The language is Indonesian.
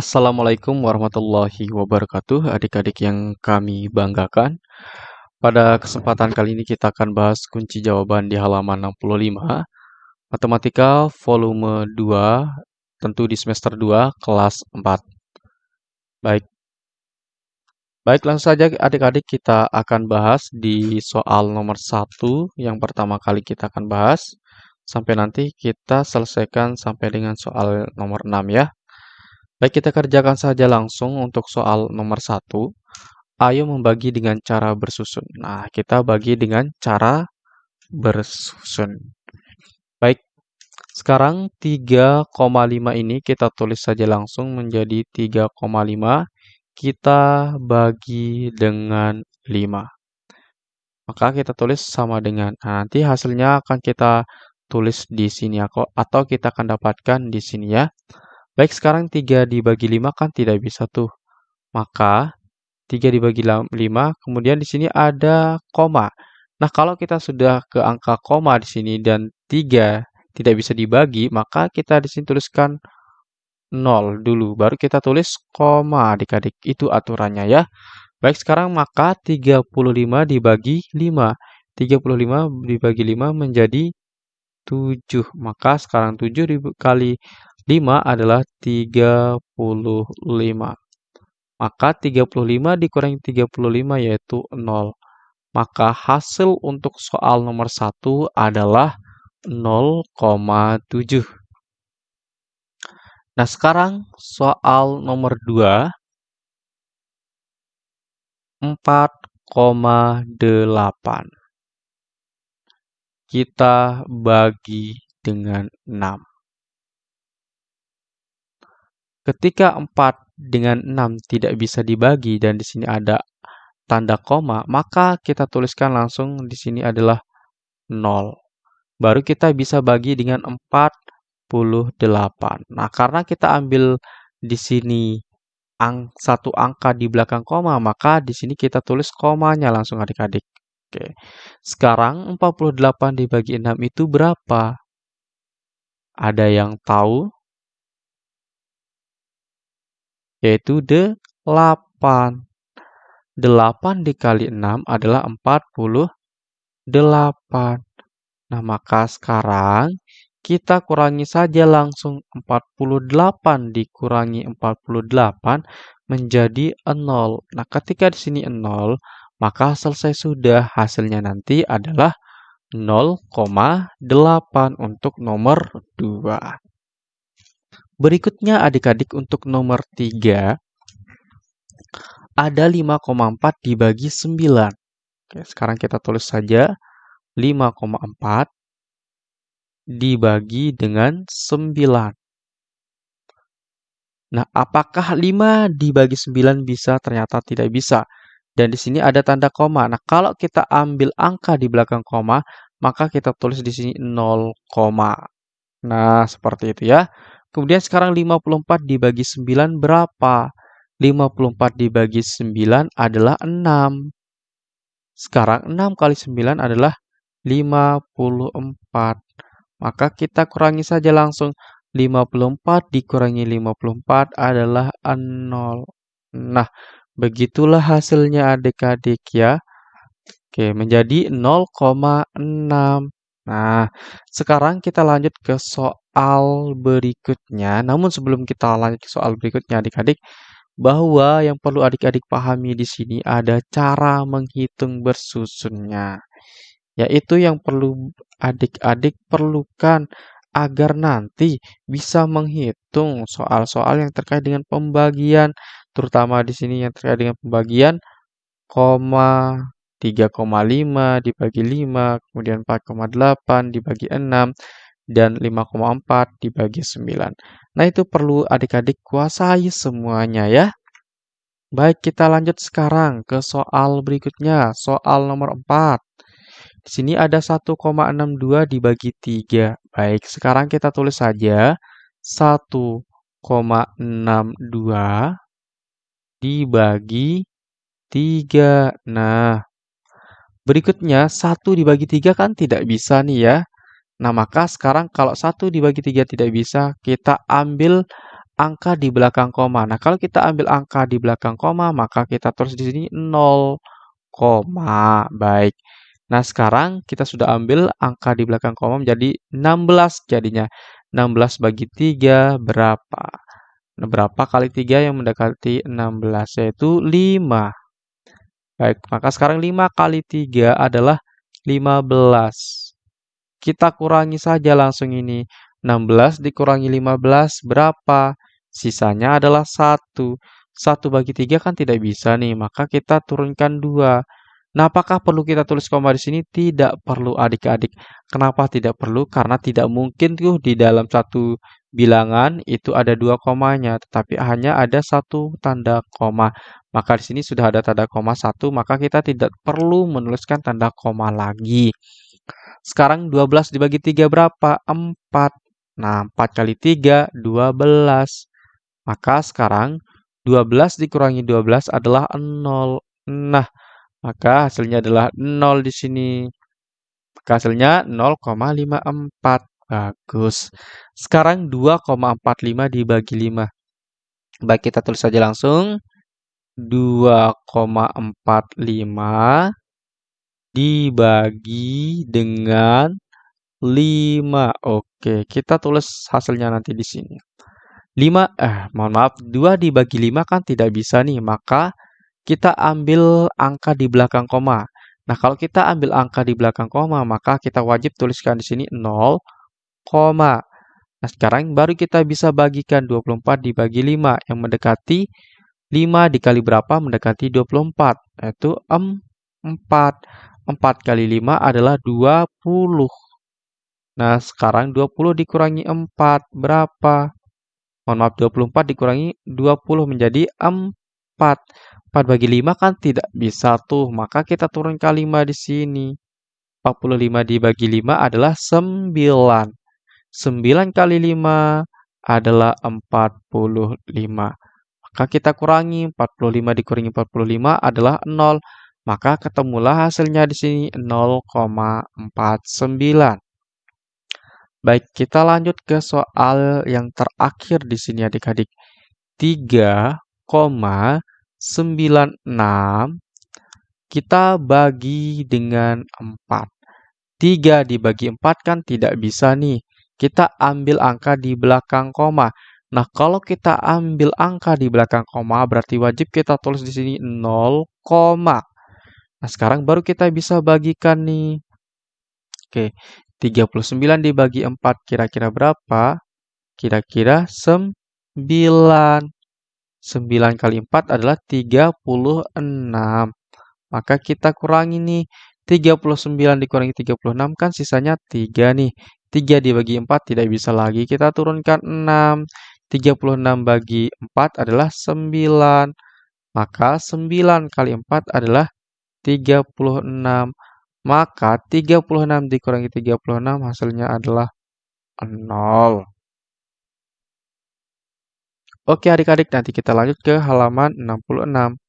Assalamualaikum warahmatullahi wabarakatuh, adik-adik yang kami banggakan. Pada kesempatan kali ini kita akan bahas kunci jawaban di halaman 65, Matematika volume 2, tentu di semester 2, kelas 4. Baik. Baik, langsung saja adik-adik kita akan bahas di soal nomor 1 yang pertama kali kita akan bahas. Sampai nanti kita selesaikan sampai dengan soal nomor 6 ya. Baik, kita kerjakan saja langsung untuk soal nomor satu. Ayo membagi dengan cara bersusun. Nah, kita bagi dengan cara bersusun. Baik, sekarang 3,5 ini kita tulis saja langsung menjadi 3,5. Kita bagi dengan 5. Maka kita tulis sama dengan, nah, nanti hasilnya akan kita tulis di sini atau kita akan dapatkan di sini ya. Baik, sekarang 3 dibagi 5 kan tidak bisa tuh. Maka 3 dibagi 5, kemudian di sini ada koma. Nah, kalau kita sudah ke angka koma di sini dan 3 tidak bisa dibagi, maka kita di sini tuliskan 0 dulu. Baru kita tulis koma adik-adik. Itu aturannya ya. Baik, sekarang maka 35 dibagi 5. 35 dibagi 5 menjadi 7. Maka sekarang 7 dikali 5 adalah 35. Maka 35 dikurangi 35 yaitu 0. Maka hasil untuk soal nomor 1 adalah 0,7. Nah, sekarang soal nomor 2. 4,8. Kita bagi dengan 6. Ketika 4 dengan 6 tidak bisa dibagi dan di sini ada tanda koma, maka kita tuliskan langsung di sini adalah 0. Baru kita bisa bagi dengan 48. Nah, karena kita ambil di sini ang satu angka di belakang koma, maka di sini kita tulis komanya langsung adik-adik. Oke. Sekarang 48 dibagi 6 itu berapa? Ada yang tahu? Yaitu 8. 8 dikali 6 adalah 48. Nah, maka sekarang kita kurangi saja langsung 48 dikurangi 48 menjadi 0. Nah, ketika di sini 0, maka selesai sudah. Hasilnya nanti adalah 0,8 untuk nomor 2. Berikutnya adik-adik untuk nomor 3 ada 5,4 dibagi 9. Oke, sekarang kita tulis saja 5,4 dibagi dengan 9. Nah, apakah 5 dibagi 9 bisa? Ternyata tidak bisa. Dan di sini ada tanda koma. Nah, kalau kita ambil angka di belakang koma, maka kita tulis di sini 0, Nah, seperti itu ya. Kemudian sekarang 54 dibagi 9 berapa? 54 dibagi 9 adalah 6. Sekarang 6 kali 9 adalah 54. Maka kita kurangi saja langsung. 54 dikurangi 54 adalah 0. Nah, begitulah hasilnya adik-adik ya. Oke, menjadi 0,6. Nah, sekarang kita lanjut ke soal berikutnya. Namun sebelum kita lanjut ke soal berikutnya adik-adik, bahwa yang perlu adik-adik pahami di sini ada cara menghitung bersusunnya. Yaitu yang perlu adik-adik perlukan agar nanti bisa menghitung soal-soal yang terkait dengan pembagian, terutama di sini yang terkait dengan pembagian koma, 3,5 dibagi 5, kemudian 4,8 dibagi 6, dan 5,4 dibagi 9. Nah, itu perlu adik-adik kuasai semuanya ya. Baik, kita lanjut sekarang ke soal berikutnya, soal nomor 4. Di sini ada 1,62 dibagi 3. Baik, sekarang kita tulis saja 1,62 dibagi 3. Nah, Berikutnya, 1 dibagi 3 kan tidak bisa nih ya. Nah, maka sekarang kalau 1 dibagi 3 tidak bisa, kita ambil angka di belakang koma. Nah, kalau kita ambil angka di belakang koma, maka kita tulis di sini 0, baik. Nah, sekarang kita sudah ambil angka di belakang koma menjadi 16 jadinya. 16 bagi 3 berapa? Nah, berapa kali 3 yang mendekati 16? Yaitu 5. Baik, maka sekarang 5 kali 3 adalah 15. Kita kurangi saja langsung ini. 16 dikurangi 15 berapa? Sisanya adalah 1. 1 bagi 3 kan tidak bisa nih, maka kita turunkan 2. Nah, apakah perlu kita tulis koma di sini? Tidak perlu adik-adik. Kenapa tidak perlu? Karena tidak mungkin tuh di dalam satu bilangan itu ada dua komanya, tetapi hanya ada satu tanda koma. Maka di sini sudah ada tanda koma satu, maka kita tidak perlu menuliskan tanda koma lagi. Sekarang 12 dibagi 3 berapa? 4. Nah, 4 kali 3, 12. Maka sekarang 12 dikurangi 12 adalah 0. Nah, maka hasilnya adalah 0 di sini. Maka hasilnya 0,54. Bagus. Sekarang 2,45 dibagi 5. Baik, kita tulis saja langsung. 2,45 dibagi dengan 5. Oke, kita tulis hasilnya nanti di sini. 5, eh mohon maaf, 2 dibagi 5 kan tidak bisa nih, maka kita ambil angka di belakang koma. Nah, kalau kita ambil angka di belakang koma, maka kita wajib tuliskan di sini 0, koma. Nah, sekarang baru kita bisa bagikan 24 dibagi 5 yang mendekati 5 dikali berapa mendekati 24, yaitu 4. 4 kali 5 adalah 20. Nah, sekarang 20 dikurangi 4 berapa? Mohon maaf, 24 dikurangi 20 menjadi 4. 4 bagi 5 kan tidak bisa tuh, maka kita turun ke 5 di sini. 45 dibagi 5 adalah 9. 9 kali 5 adalah 45. Maka kita kurangi, 45 dikurangi 45 adalah 0. Maka ketemulah hasilnya di sini 0,49. Baik, kita lanjut ke soal yang terakhir di sini adik-adik. 3, 96 kita bagi dengan 4. 3 dibagi 4 kan tidak bisa nih. Kita ambil angka di belakang koma. Nah, kalau kita ambil angka di belakang koma, berarti wajib kita tulis di sini 0, Nah, sekarang baru kita bisa bagikan nih. Oke, 39 dibagi 4 kira-kira berapa? Kira-kira 9. 9 kali 4 adalah 36. Maka kita kurangi nih. 39 dikurangi 36 kan sisanya 3 nih. 3 dibagi 4 tidak bisa lagi. Kita turunkan 6. 36 bagi 4 adalah 9. Maka 9 kali 4 adalah 36. Maka 36 dikurangi 36 hasilnya adalah 0. Oke adik-adik, nanti kita lanjut ke halaman 66.